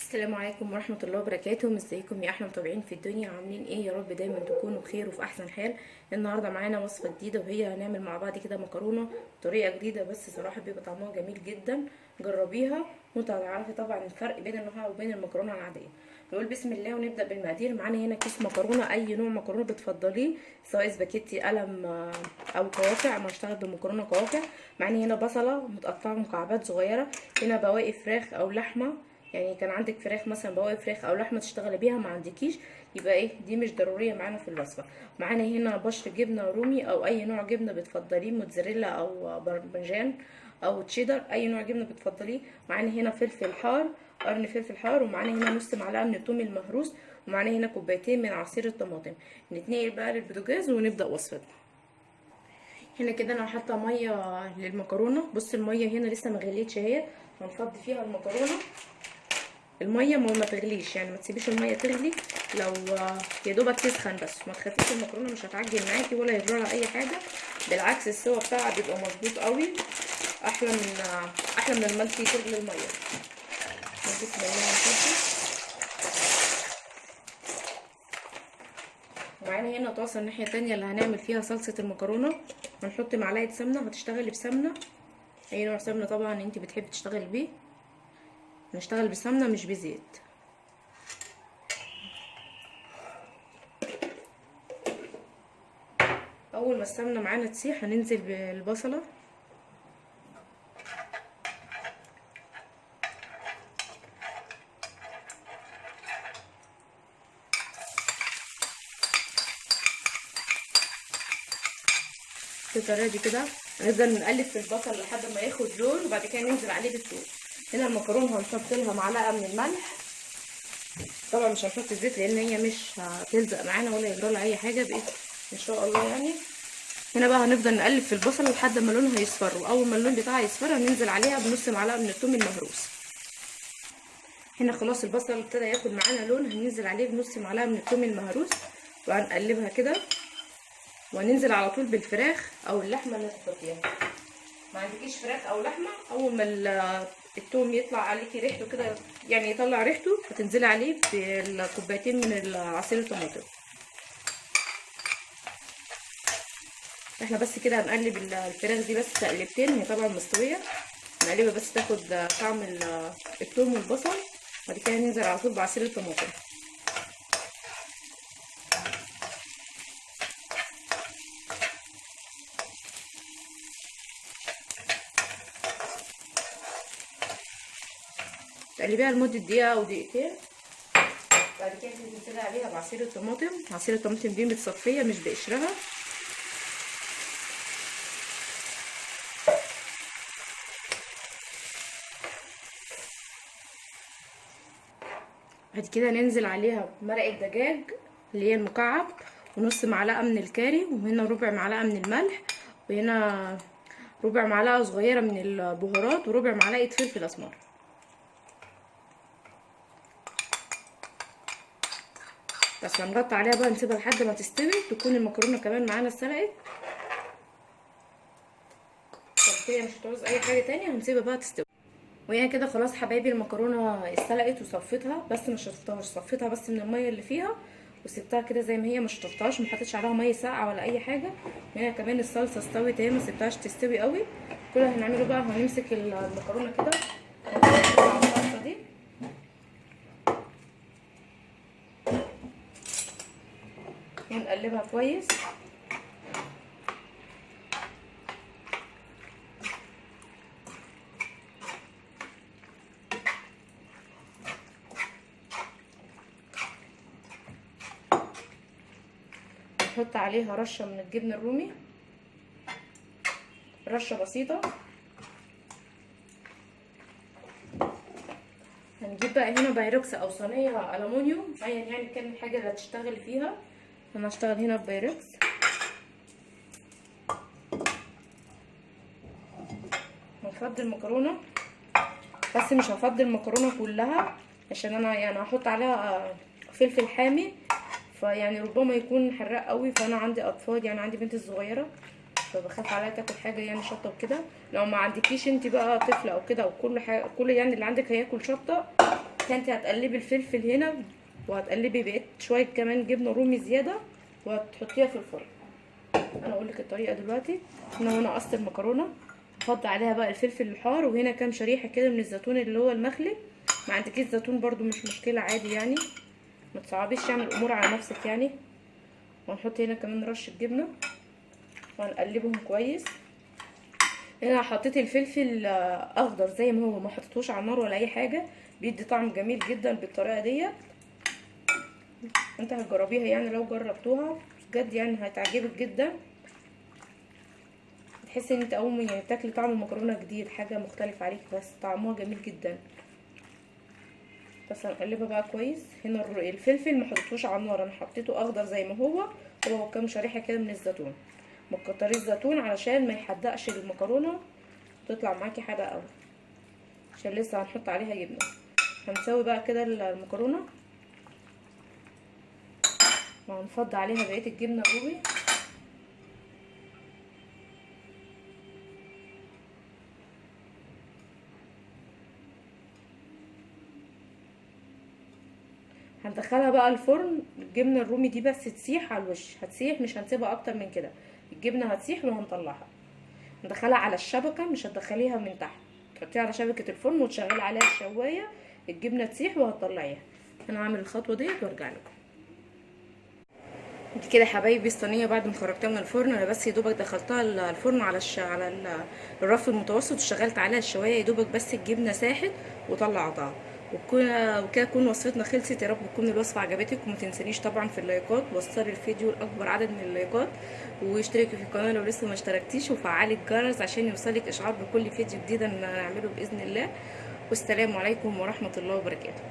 السلام عليكم ورحمة الله وبركاته. ازيكم يا أحلى متابعين في الدنيا. عاملين إيه؟ يا رب دايما تكونوا بخير وفي أحسن حال. النهارده معانا وصفة جديدة وهي هنعمل مع بعض كده مكرونة بطريقة جديدة بس صراحة بيبقى طعمها جميل جدا. جربيها وانتوا هتعرفي طبعا الفرق بين النوع وبين المكرونة العادية. نقول بسم الله ونبدأ بالمقادير. معانا هنا كيس مكرونة أي نوع مكرونة بتفضليه سواء سباكيتي قلم أو قواقع. أنا هشتغل بمكرونة قواقع. معانا هنا بصلة متقطعة مكعبات صغيرة. هنا بواقي فراخ أو لحمة. يعني كان عندك فراخ مثلا بواقي فراخ أو لحمة تشتغلي بيها ما عندكيش يبقى إيه دي مش ضرورية معانا في الوصفة. معانا هنا بشر جبنة رومي أو أي نوع جبنة بتفضليه موتزاريلا أو برمجان أو تشيدر أي نوع جبنة بتفضليه. معانا هنا فلفل حار قرن فلفل حار ومعانا هنا نص معلقة من الثوم المهروس ومعانا هنا كوبايتين من عصير الطماطم. نتنقل بقى للبوتاجاز ونبدأ وصفتنا هنا كده أنا حاطه مية للمكرونة. بص المية هنا لسه ما غليتش أهي. هنفضي فيها المكرونة. المية ما تغليش يعني ما تسيبيش المية تغلي. لو يا دوبك تسخن بس ما تخافيش المكرونة مش هتعجن معاكي ولا يجرى لها أي حاجة. بالعكس السوا بتاعها بيبقى مظبوط قوي. أحلى من أحلى من انت تغلي المية. بسم الله نحطه ومعانا هنا طاسة الناحية التانية اللي هنعمل فيها صلصة المكرونة. هنحط معلقة سمنة هتشتغلي بسمنة. أي نوع سمنة طبعا انت بتحبي تشتغلي بيه. نشتغل بسمنة مش بزيت. أول ما السمنة معانا تسيح هننزل بالبصلة. بالطريقة دي كده هنفضل نقلب في البصل لحد ما ياخد لون وبعد كده ننزل عليه بالثوم هنا المكرونة هنحط لها معلقة من الملح. طبعا مش هنحط الزيت لأن هي مش هتلزق معانا ولا يجرى لها أي حاجة بايه إن شاء الله يعني. هنا بقى هنفضل نقلب في البصل لحد ما لونها يصفر. وأول ما اللون بتاعها يصفر هننزل عليها بنص معلقة من الثوم المهروس. هنا خلاص البصل ابتدى ياخد معانا لون هننزل عليه بنص معلقة من الثوم المهروس. وهنقلبها كده. وهننزل على طول بالفراخ أو اللحمة اللي هتحطيها. ما عندكيش فراخ أو لحمة؟ أول ما التوم يطلع عليكي ريحته كده يعني يطلع ريحته هتنزلي عليه بكوبايتين من عصير الطماطم. إحنا بس كده هنقلب الفراخ دي بس تقلبتين هي طبعا مستوية. نقلبها بس تاخد طعم التوم والبصل بعد كده ننزل على طول بعصير الطماطم. تقلبيها لمدة دقيقة أو دقيقتين. بعد كده تنزلي عليها بعصير الطماطم. عصير الطماطم دي متصفية مش بقشرها. بعد كده ننزل عليها مرقة دجاج اللي هي المكعب ونص معلقة من الكاري وهنا ربع معلقة من الملح وهنا ربع معلقة صغيرة من البهارات وربع معلقة فلفل أسمر. بس هنغطي عليها بقى نسيبها لحد ما تستوي تكون المكرونة كمان معانا اتسلقت. كده مش هتعوز أي حاجة تانية هنسيبها بقى تستوي. وهي كده خلاص حبايبي المكرونة اتسلقت وصفيتها بس ما شطفتهاش صفيتها بس من المية اللي فيها وسبتها كده زي ما هي ما شطفتهاش ما حطيتش عليها مية ساقعة ولا أي حاجة. وهنا كمان الصلصة استوت اهي ما سبتهاش تستوي قوي. كل اللي هنعمله بقى هنمسك المكرونة كده على الصلصه دي ونقلبها كويس. نحط عليها رشة من الجبن الرومي. رشة بسيطة. هنجيب بقى هنا بايركس أو صينية الومنيوم ايا يعني كان الحاجة اللي هتشتغلي فيها. أنا هشتغل هنا ببايركس هفضي المكرونة بس مش هفضي المكرونة كلها عشان أنا يعني هحط عليها فلفل حامي فيعني ربما يكون حراق قوي فأنا عندي أطفال يعني عندي بنتي الصغيره فبخاف عليها تاكل حاجة يعني شطة وكده. لو ما عندكيش انت بقى طفل أو كده أو كل حاجة كل يعني اللي عندك هياكل شطة كده انت هتقلبي الفلفل هنا وهتقلبي بقيت شوية كمان جبنة رومي زيادة وهتحطيها في الفرن. أنا أقول لك الطريقة دلوقتي. هنا وأنا قصت المكرونة هحط عليها بقى الفلفل الحار وهنا كام شريحة كده من الزيتون اللي هو المخلي. ما عندكيش زيتون برده مش مشكلة عادي يعني. ما تصعبيش يعني الأمور على نفسك يعني. وهنحط هنا كمان رشة جبنة وهنقلبهم كويس. هنا حطيت الفلفل أخضر زي ما هو ما حطيتوش على النار ولا أي حاجة. بيدي طعم جميل جدا بالطريقة ديت. انت هتجربيها يعني لو جربتوها بجد يعني هتعجبك جدا. تحسي ان انت اول يعني بتاكلي طعم المكرونه جديد حاجة مختلفة عليك بس طعمها جميل جدا. بس هنقلبها بقى كويس. هنا الفلفل ما حطيتوش على النار أنا حطيته اخضر زي ما هو. هو كام شريحة كده من الزيتون. ما تكتريش علشان ما يحدقش المكرونة. تطلع معاكي حادقة قوي عشان لسه هنحط عليها جبنة. هنسوي بقى كده المكرونة. وهنفض عليها بقية الجبنة الرومي. هندخلها بقى الفرن. الجبنة الرومي دي بس تسيح على الوش. هتسيح مش هنسيبها أكتر من كده. الجبنة هتسيح وهنطلعها. ندخلها على الشبكة مش هتدخليها من تحت. تحطيها على شبكة الفرن وتشغلي عليها الشواية. الجبنة تسيح وهتطلعيها. أنا هعمل الخطوة ديت وأرجع لكم. كده حبايبي الصينية بعد ما خرجتها من الفرن أنا بس يا دوبك دخلتها الفرن على الش... على الرف المتوسط وشغلت عليها الشواية يا دوبك بس الجبنة ساحت وطلعتها. وكده تكون وصفتنا خلصت يا رب تكون الوصفة عجبتك. وما تنسانيش طبعا في اللايكات وصلي الفيديو لأكبر عدد من اللايكات. واشتركي في القناة لو لسه ما اشتركتيش وفعلي الجرس عشان يوصلك إشعار بكل فيديو جديد هنعمله بإذن الله. والسلام عليكم ورحمة الله وبركاته.